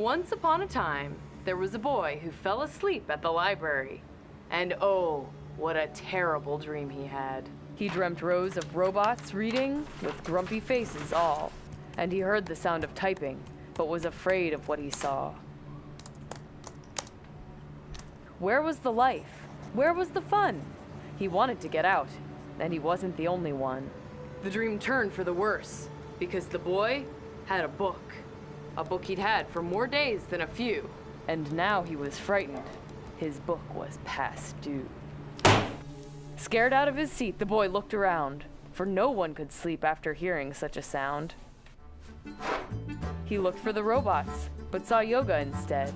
Once upon a time, there was a boy who fell asleep at the library. And oh, what a terrible dream he had. He dreamt rows of robots reading with grumpy faces all. And he heard the sound of typing, but was afraid of what he saw. Where was the life? Where was the fun? He wanted to get out, and he wasn't the only one. The dream turned for the worse, because the boy had a book. A book he'd had for more days than a few. And now he was frightened. His book was past due. Scared out of his seat, the boy looked around, for no one could sleep after hearing such a sound. He looked for the robots, but saw yoga instead.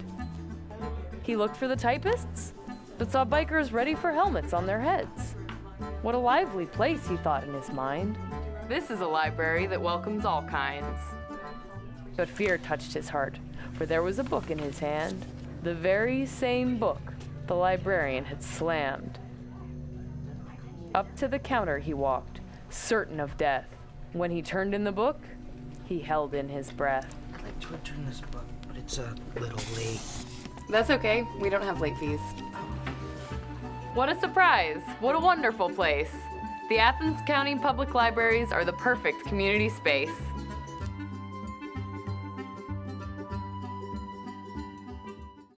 He looked for the typists, but saw bikers ready for helmets on their heads. What a lively place, he thought in his mind. This is a library that welcomes all kinds. But fear touched his heart, for there was a book in his hand, the very same book the librarian had slammed. Up to the counter he walked, certain of death. When he turned in the book, he held in his breath. I'd like to return this book, but it's a little late. That's okay, we don't have late fees. What a surprise! What a wonderful place! The Athens County Public Libraries are the perfect community space.